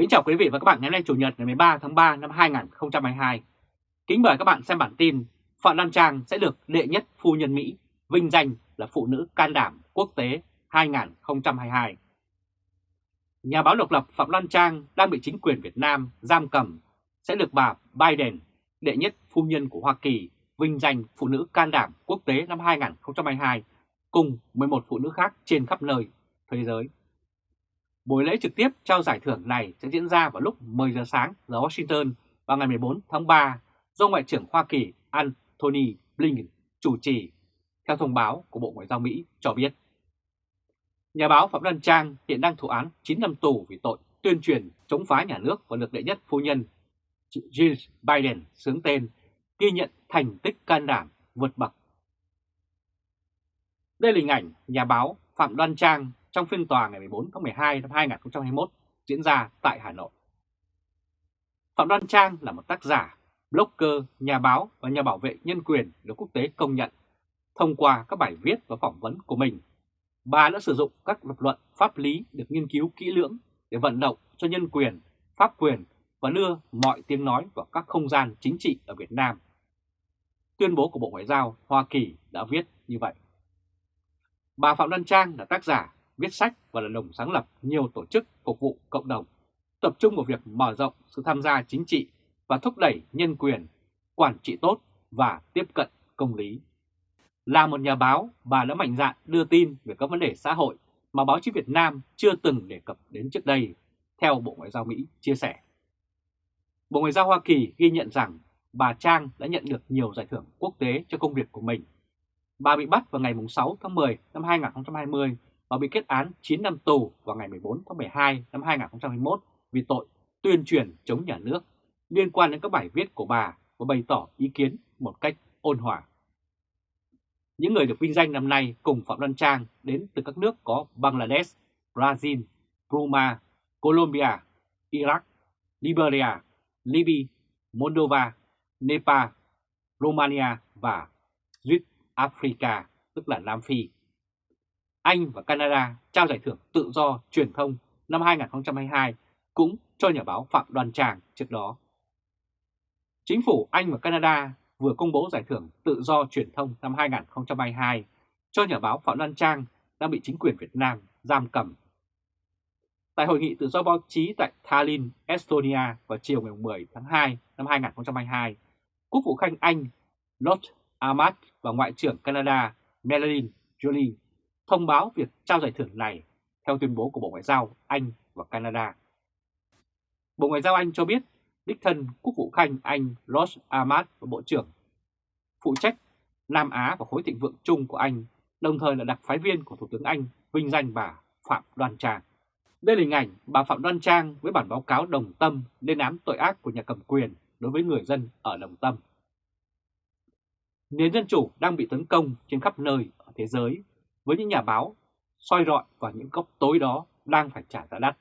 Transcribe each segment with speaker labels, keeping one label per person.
Speaker 1: Kính chào quý vị và các bạn ngày hôm nay Chủ nhật ngày 13 tháng 3 năm 2022. Kính mời các bạn xem bản tin Phạm Lan Trang sẽ được đệ nhất phu nhân Mỹ vinh danh là phụ nữ can đảm quốc tế 2022. Nhà báo độc lập Phạm Lan Trang đang bị chính quyền Việt Nam giam cầm sẽ được bà Biden, đệ nhất phu nhân của Hoa Kỳ, vinh danh phụ nữ can đảm quốc tế năm 2022 cùng 11 phụ nữ khác trên khắp nơi thế giới. Buổi lễ trực tiếp trao giải thưởng này sẽ diễn ra vào lúc 10 giờ sáng giờ Washington vào ngày 14 tháng 3 do Ngoại trưởng Hoa Kỳ Antony Blinken chủ trì, theo thông báo của Bộ Ngoại giao Mỹ cho biết. Nhà báo Phạm Đăng Trang hiện đang thụ án 9 năm tù vì tội tuyên truyền chống phá nhà nước và được đệ nhất phu nhân Jill Biden sướng tên ghi nhận thành tích can đảm vượt bậc. Đây là hình ảnh nhà báo Phạm Đoan Trang trong phiên tòa ngày 14 tháng 12 năm 2021 diễn ra tại Hà Nội. Phạm Đoan Trang là một tác giả, blogger, nhà báo và nhà bảo vệ nhân quyền được quốc tế công nhận. Thông qua các bài viết và phỏng vấn của mình, bà đã sử dụng các lập luận pháp lý được nghiên cứu kỹ lưỡng để vận động cho nhân quyền, pháp quyền và đưa mọi tiếng nói vào các không gian chính trị ở Việt Nam. Tuyên bố của Bộ Ngoại giao Hoa Kỳ đã viết như vậy. Bà Phạm Đoan Trang là tác giả, viết sách và là đồng sáng lập nhiều tổ chức phục vụ cộng đồng, tập trung vào việc mở rộng sự tham gia chính trị và thúc đẩy nhân quyền, quản trị tốt và tiếp cận công lý. Là một nhà báo, bà đã mạnh dạn đưa tin về các vấn đề xã hội mà báo chí Việt Nam chưa từng đề cập đến trước đây, theo Bộ Ngoại giao Mỹ chia sẻ. Bộ Ngoại giao Hoa Kỳ ghi nhận rằng bà Trang đã nhận được nhiều giải thưởng quốc tế cho công việc của mình. Bà bị bắt vào ngày 6 tháng 10 năm 2020 và bị kết án 9 năm tù vào ngày 14 tháng 12 năm 2021 vì tội tuyên truyền chống nhà nước liên quan đến các bài viết của bà và bày tỏ ý kiến một cách ôn hòa. Những người được vinh danh năm nay cùng Phạm Đoan Trang đến từ các nước có Bangladesh, Brazil, Burma, Colombia, Iraq, Liberia, Libya, Moldova, Nepal, Romania và South Africa, tức là Nam Phi. Anh và Canada trao giải thưởng tự do truyền thông năm 2022 cũng cho nhà báo Phạm Đoàn Trang trước đó. Chính phủ Anh và Canada vừa công bố giải thưởng tự do truyền thông năm 2022 cho nhà báo Phạm Đoan Trang đang bị chính quyền Việt Nam giam cầm. Tại hội nghị tự do báo chí tại Tallinn, Estonia vào chiều ngày 10 tháng 2 năm 2022, Quốc vụ Khanh Anh Lord Ahmad và Ngoại trưởng Canada Melanie Jolie thông báo việc trao giải thưởng này theo tuyên bố của Bộ Ngoại giao Anh và Canada. Bộ Ngoại giao Anh cho biết đích thân Quốc vụ Khanh Anh Ross Ahmad và Bộ trưởng phụ trách Nam Á và khối thịnh vượng chung của Anh, đồng thời là đặc phái viên của Thủ tướng Anh vinh danh bà Phạm Đoan Trang. Đây là hình ảnh bà Phạm Đoan Trang với bản báo cáo đồng tâm lên án tội ác của nhà cầm quyền đối với người dân ở Đồng Tâm. Nền dân chủ đang bị tấn công trên khắp nơi ở thế giới với những nhà báo soi rọi vào những góc tối đó đang phải trả giá đắt.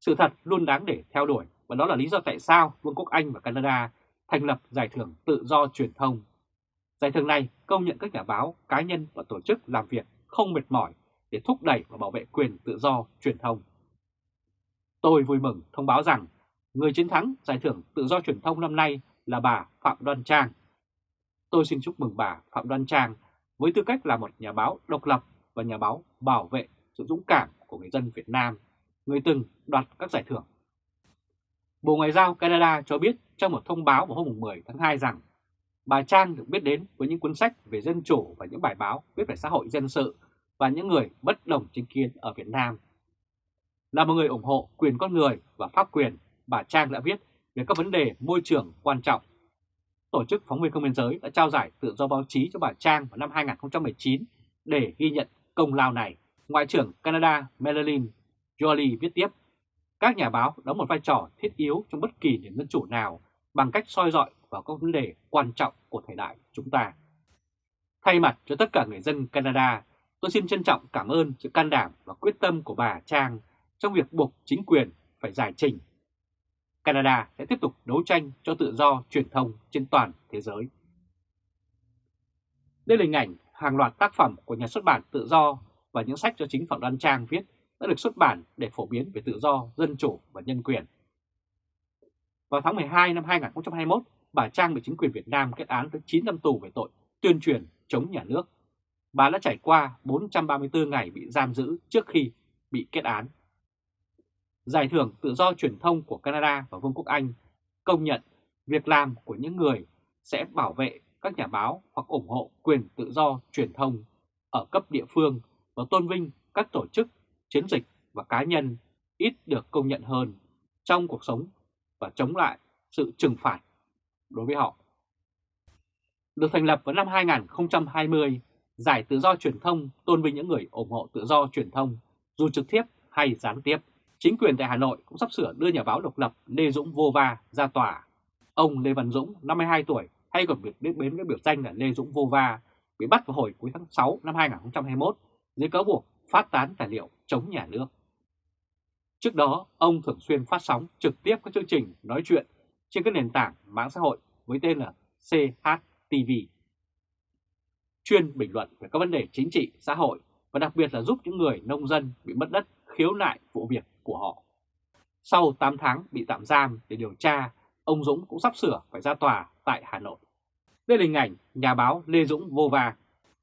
Speaker 1: Sự thật luôn đáng để theo đuổi và đó là lý do tại sao Vương quốc Anh và Canada thành lập Giải thưởng Tự do Truyền thông. Giải thưởng này công nhận các nhà báo, cá nhân và tổ chức làm việc không mệt mỏi để thúc đẩy và bảo vệ quyền tự do truyền thông. Tôi vui mừng thông báo rằng người chiến thắng Giải thưởng Tự do Truyền thông năm nay là bà Phạm Đoan Trang. Tôi xin chúc mừng bà Phạm Đoan Trang với tư cách là một nhà báo độc lập và nhà báo bảo vệ sự dũng cảm của người dân Việt Nam, người từng đoạt các giải thưởng. Bộ Ngoại giao Canada cho biết trong một thông báo vào hôm 10 tháng 2 rằng bà Trang được biết đến với những cuốn sách về dân chủ và những bài báo viết về xã hội dân sự và những người bất đồng chính kiến ở Việt Nam. Là một người ủng hộ quyền con người và pháp quyền, bà Trang đã viết về các vấn đề môi trường quan trọng Tổ chức Phóng viên Không biên giới đã trao giải tự do báo chí cho bà Trang vào năm 2019 để ghi nhận công lao này. Ngoại trưởng Canada Melanie Jolie viết tiếp, các nhà báo đóng một vai trò thiết yếu trong bất kỳ nền dân chủ nào bằng cách soi dọi vào các vấn đề quan trọng của thời đại chúng ta. Thay mặt cho tất cả người dân Canada, tôi xin trân trọng cảm ơn sự can đảm và quyết tâm của bà Trang trong việc buộc chính quyền phải giải trình Canada sẽ tiếp tục đấu tranh cho tự do truyền thông trên toàn thế giới. Đây là hình ảnh hàng loạt tác phẩm của nhà xuất bản tự do và những sách do chính Phạm Đoan Trang viết đã được xuất bản để phổ biến về tự do, dân chủ và nhân quyền. Vào tháng 12 năm 2021, bà Trang bị chính quyền Việt Nam kết án tới 9 năm tù về tội tuyên truyền chống nhà nước. Bà đã trải qua 434 ngày bị giam giữ trước khi bị kết án. Giải thưởng tự do truyền thông của Canada và Vương quốc Anh công nhận việc làm của những người sẽ bảo vệ các nhà báo hoặc ủng hộ quyền tự do truyền thông ở cấp địa phương và tôn vinh các tổ chức, chiến dịch và cá nhân ít được công nhận hơn trong cuộc sống và chống lại sự trừng phạt đối với họ. Được thành lập vào năm 2020, Giải Tự do Truyền thông tôn vinh những người ủng hộ tự do truyền thông, dù trực tiếp hay gián tiếp. Chính quyền tại Hà Nội cũng sắp sửa đưa nhà báo độc lập Lê Dũng Vô Va ra tòa. Ông Lê Văn Dũng, 52 tuổi, hay còn được biết đến với biểu danh là Lê Dũng Vô Va, bị bắt vào hồi cuối tháng 6 năm 2021 dưới cáo buộc phát tán tài liệu chống nhà nước. Trước đó, ông thường xuyên phát sóng trực tiếp các chương trình nói chuyện trên các nền tảng mạng xã hội với tên là CHTV. Chuyên bình luận về các vấn đề chính trị, xã hội và đặc biệt là giúp những người nông dân bị mất đất khiếu nại vụ việc của họ. Sau 8 tháng bị tạm giam để điều tra, ông Dũng cũng sắp sửa phải ra tòa tại Hà Nội. Đây là hình ảnh nhà báo Lê Dũng vô và.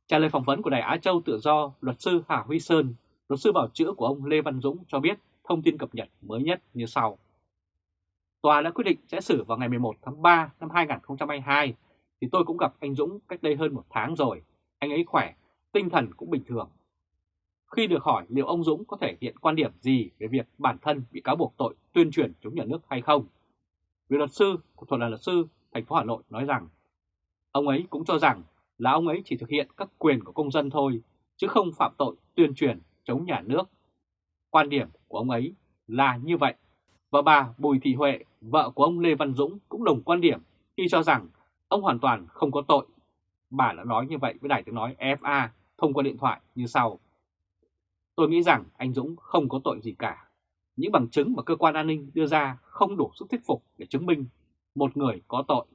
Speaker 1: Trả lời phỏng vấn của Đài Á Châu Tự Do, luật sư Hà Huy Sơn, luật sư bảo chữa của ông Lê Văn Dũng cho biết thông tin cập nhật mới nhất như sau. Tòa đã quyết định sẽ xử vào ngày 11 tháng 3 năm 2022, thì tôi cũng gặp anh Dũng cách đây hơn một tháng rồi. Anh ấy khỏe, tinh thần cũng bình thường. Khi được hỏi liệu ông Dũng có thể hiện quan điểm gì về việc bản thân bị cáo buộc tội tuyên truyền chống nhà nước hay không, vị luật sư của thuật là luật sư thành phố Hà Nội nói rằng ông ấy cũng cho rằng là ông ấy chỉ thực hiện các quyền của công dân thôi, chứ không phạm tội tuyên truyền chống nhà nước. Quan điểm của ông ấy là như vậy. Và bà Bùi Thị Huệ, vợ của ông Lê Văn Dũng cũng đồng quan điểm khi cho rằng ông hoàn toàn không có tội. Bà đã nói như vậy với đài tiếng nói FA thông qua điện thoại như sau. Tôi nghĩ rằng anh Dũng không có tội gì cả. Những bằng chứng mà cơ quan an ninh đưa ra không đủ sức thuyết phục để chứng minh một người có tội.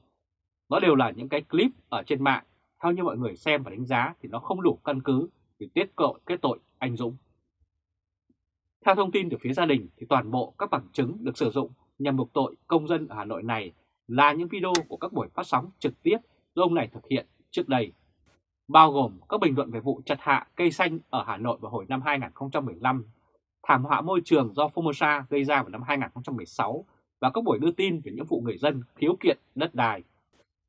Speaker 1: Nó đều là những cái clip ở trên mạng, theo như mọi người xem và đánh giá thì nó không đủ căn cứ để tiết tội kết tội anh Dũng. Theo thông tin từ phía gia đình thì toàn bộ các bằng chứng được sử dụng nhằm buộc tội công dân ở Hà Nội này là những video của các buổi phát sóng trực tiếp do ông này thực hiện trước đây, bao gồm các bình luận về vụ chặt hạ cây xanh ở Hà Nội vào hồi năm 2015, thảm họa môi trường do Formosa gây ra vào năm 2016 và các buổi đưa tin về những vụ người dân khiếu kiện đất đai.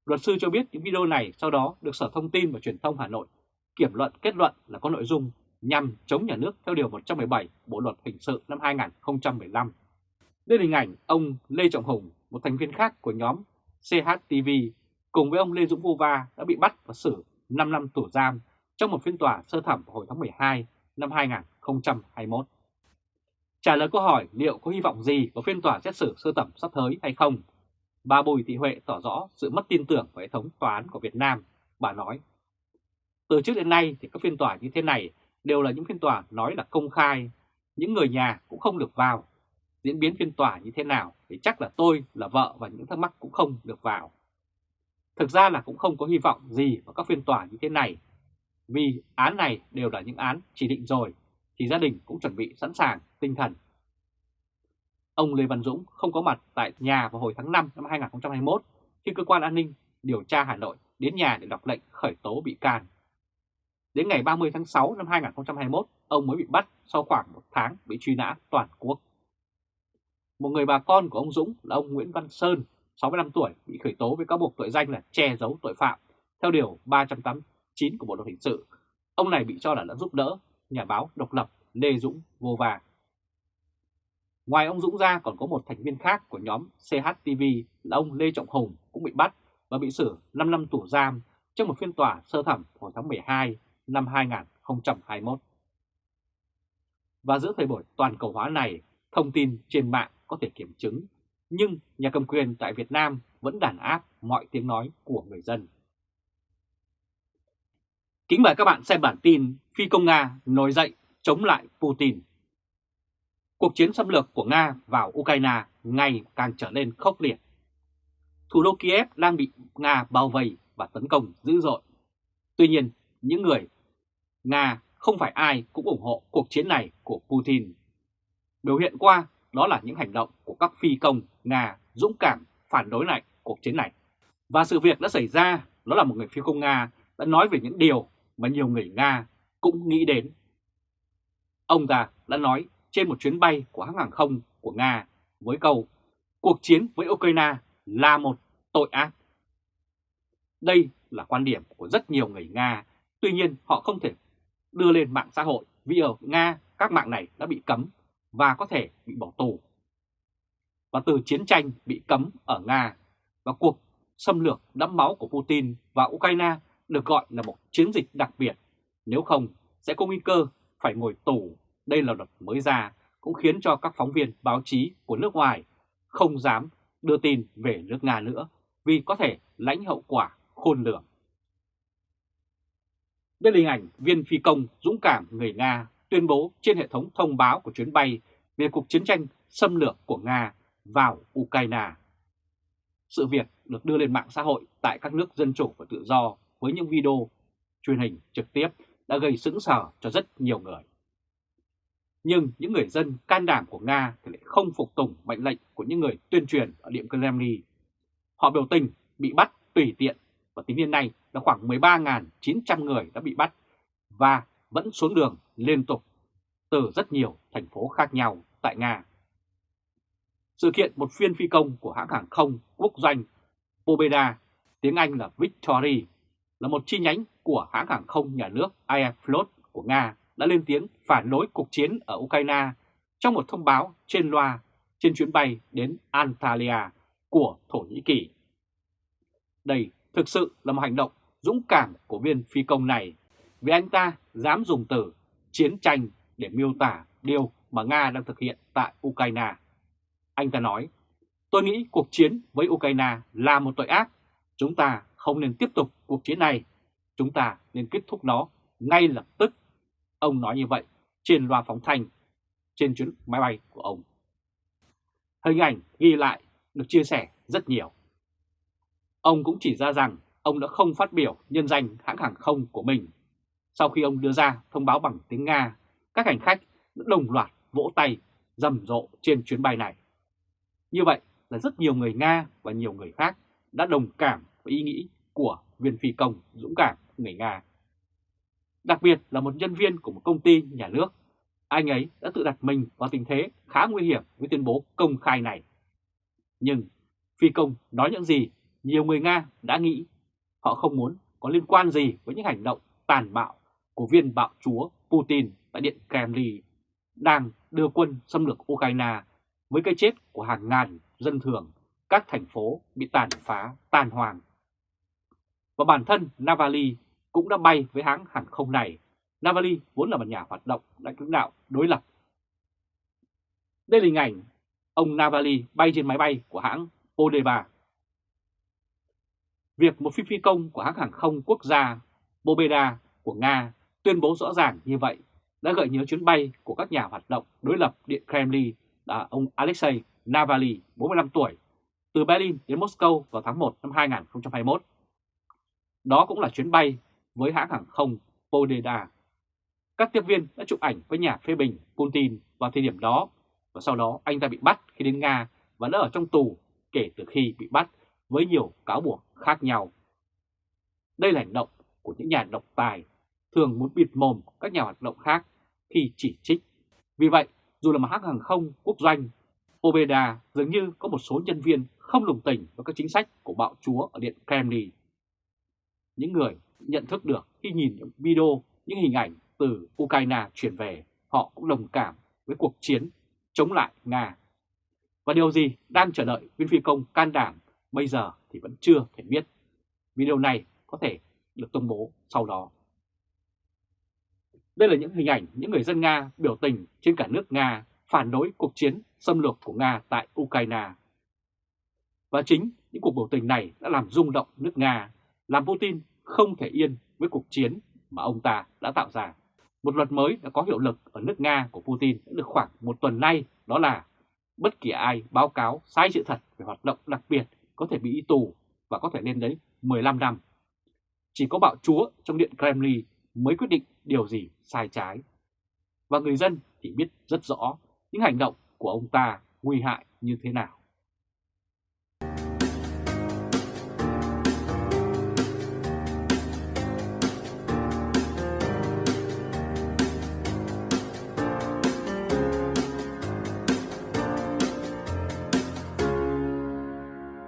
Speaker 1: Luật sư cho biết những video này sau đó được Sở Thông tin và Truyền thông Hà Nội kiểm luận kết luận là có nội dung nhằm chống nhà nước theo Điều 117 Bộ Luật Hình sự năm 2015. Đây là hình ảnh ông Lê Trọng Hùng, một thành viên khác của nhóm CHTV, cùng với ông Lê Dũng Vô Va đã bị bắt và xử 5 năm tù giam trong một phiên tòa sơ thẩm hồi tháng 12 năm 2021. Trả lời câu hỏi liệu có hy vọng gì vào phiên tòa xét xử sơ thẩm sắp tới hay không, bà Bùi Thị Huệ tỏ rõ sự mất tin tưởng vào hệ thống tòa án của Việt Nam. Bà nói, từ trước đến nay thì các phiên tòa như thế này đều là những phiên tòa nói là công khai, những người nhà cũng không được vào. Diễn biến phiên tòa như thế nào thì chắc là tôi là vợ và những thắc mắc cũng không được vào. Thực ra là cũng không có hy vọng gì vào các phiên tòa như thế này, vì án này đều là những án chỉ định rồi, thì gia đình cũng chuẩn bị sẵn sàng tinh thần. Ông Lê Văn Dũng không có mặt tại nhà vào hồi tháng 5 năm 2021 khi cơ quan an ninh điều tra Hà Nội đến nhà để đọc lệnh khởi tố bị can. Đến ngày 30 tháng 6 năm 2021, ông mới bị bắt sau khoảng một tháng bị truy nã toàn quốc. Một người bà con của ông Dũng là ông Nguyễn Văn Sơn, 65 tuổi, bị khởi tố với cáo buộc tội danh là che giấu tội phạm theo Điều 389 của Bộ Luật Hình sự. Ông này bị cho là đã giúp đỡ nhà báo độc lập Lê Dũng vô vàng. Ngoài ông Dũng ra còn có một thành viên khác của nhóm CHTV là ông Lê Trọng Hùng cũng bị bắt và bị xử 5 năm tù giam trong một phiên tòa sơ thẩm hồi tháng 12 năm 2021. Và giữa thời buổi toàn cầu hóa này, thông tin trên mạng có thể kiểm chứng, nhưng nhà cầm quyền tại Việt Nam vẫn đàn áp mọi tiếng nói của người dân. Kính mời các bạn xem bản tin Phi công Nga nổi dậy chống lại Putin. Cuộc chiến xâm lược của Nga vào Ukraine ngày càng trở nên khốc liệt. Thủ đô Kiev đang bị Nga bao vây và tấn công dữ dội. Tuy nhiên, những người Nga không phải ai cũng ủng hộ cuộc chiến này của Putin Biểu hiện qua đó là những hành động của các phi công Nga dũng cảm phản đối lại cuộc chiến này. Và sự việc đã xảy ra đó là một người phi công Nga đã nói về những điều mà nhiều người Nga cũng nghĩ đến. Ông ta đã nói trên một chuyến bay của hãng hàng không của Nga với câu cuộc chiến với Ukraine là một tội ác. Đây là quan điểm của rất nhiều người Nga, tuy nhiên họ không thể đưa lên mạng xã hội vì ở Nga các mạng này đã bị cấm và có thể bị bỏ tù. Và từ chiến tranh bị cấm ở Nga và cuộc xâm lược đẫm máu của Putin và Ukraine được gọi là một chiến dịch đặc biệt, nếu không sẽ có nguy cơ phải ngồi tù. Đây là luật mới ra cũng khiến cho các phóng viên báo chí của nước ngoài không dám đưa tin về nước Nga nữa vì có thể lãnh hậu quả khôn lường. Đây là hình ảnh viên phi công dũng cảm người Nga tuyên bố trên hệ thống thông báo của chuyến bay về cuộc chiến tranh xâm lược của Nga vào Ukraine. Sự việc được đưa lên mạng xã hội tại các nước dân chủ và tự do với những video truyền hình trực tiếp đã gây sững sờ cho rất nhiều người. Nhưng những người dân can đảm của Nga thì lại không phục tùng mệnh lệnh của những người tuyên truyền ở Điện Kremlin. Họ biểu tình bị bắt tùy tiện và tính đến nay là khoảng 13.900 người đã bị bắt và vẫn xuống đường liên tục từ rất nhiều thành phố khác nhau tại Nga. Sự kiện một phiên phi công của hãng hàng không quốc doanh Pobeda, tiếng Anh là Victory, là một chi nhánh của hãng hàng không nhà nước Aeroflot của Nga đã lên tiếng phản đối cuộc chiến ở Ukraine trong một thông báo trên loa trên chuyến bay đến Antalya của Thổ Nhĩ Kỳ. Đây thực sự là một hành động dũng cảm của viên phi công này vì anh ta dám dùng từ chiến tranh để miêu tả điều mà Nga đang thực hiện tại Ukraine. Anh ta nói, tôi nghĩ cuộc chiến với Ukraine là một tội ác. Chúng ta không nên tiếp tục cuộc chiến này. Chúng ta nên kết thúc nó ngay lập tức. Ông nói như vậy trên loa phóng thanh trên chuyến máy bay của ông. Hình ảnh ghi lại được chia sẻ rất nhiều. Ông cũng chỉ ra rằng ông đã không phát biểu nhân danh hãng hàng không của mình. Sau khi ông đưa ra thông báo bằng tiếng Nga, các hành khách đã đồng loạt vỗ tay rầm rộ trên chuyến bay này. Như vậy là rất nhiều người Nga và nhiều người khác đã đồng cảm với ý nghĩ của viên phi công dũng cảm người Nga. Đặc biệt là một nhân viên của một công ty nhà nước, anh ấy đã tự đặt mình vào tình thế khá nguy hiểm với tuyên bố công khai này. Nhưng phi công nói những gì nhiều người Nga đã nghĩ họ không muốn có liên quan gì với những hành động tàn bạo của viên bạo chúa Putin tại Điện Kremlin đang đưa quân xâm lược Ukraine với cái chết của hàng ngàn dân thường, các thành phố bị tàn phá, tàn hoàng. Và bản thân Navalny cũng đã bay với hãng hàng không này. Navalny vốn là một nhà hoạt động lãnh đạo đối lập. Đây là hình ảnh ông Navalny bay trên máy bay của hãng Odeba. Việc một phi phi công của hãng hàng không quốc gia Bobeda của Nga tuyên bố rõ ràng như vậy đã gợi nhớ chuyến bay của các nhà hoạt động đối lập Điện Kremlin là ông Alexei Navalny, 45 tuổi, từ Berlin đến Moscow vào tháng 1 năm 2021. Đó cũng là chuyến bay với hãng hàng không Podeda. Các tiếp viên đã chụp ảnh với nhà phê bình Putin vào thời điểm đó và sau đó anh ta bị bắt khi đến Nga và đã ở trong tù kể từ khi bị bắt với nhiều cáo buộc khác nhau. Đây là hành động của những nhà độc tài thường muốn bịt mồm các nhà hoạt động khác khi chỉ trích. Vì vậy, dù là một hãng hàng không quốc doanh, Obeda dường như có một số nhân viên không đồng tình với các chính sách của bạo chúa ở Điện Kremlin. Những người nhận thức được khi nhìn những video, những hình ảnh từ Ukraine chuyển về, họ cũng đồng cảm với cuộc chiến chống lại Nga. Và điều gì đang chờ đợi viên phi công can đảm bây giờ thì vẫn chưa thể biết. Video này có thể được công bố sau đó. Đây là những hình ảnh những người dân Nga biểu tình trên cả nước Nga phản đối cuộc chiến xâm lược của Nga tại Ukraine. Và chính những cuộc biểu tình này đã làm rung động nước Nga, làm Putin không thể yên với cuộc chiến mà ông ta đã tạo ra. Một luật mới đã có hiệu lực ở nước Nga của Putin đã được khoảng một tuần nay, đó là bất kỳ ai báo cáo sai sự thật về hoạt động đặc biệt có thể bị tù và có thể lên đến 15 năm. Chỉ có bạo chúa trong điện Kremlin mới quyết định điều gì sai trái. Và người dân thì biết rất rõ những hành động của ông ta nguy hại như thế nào.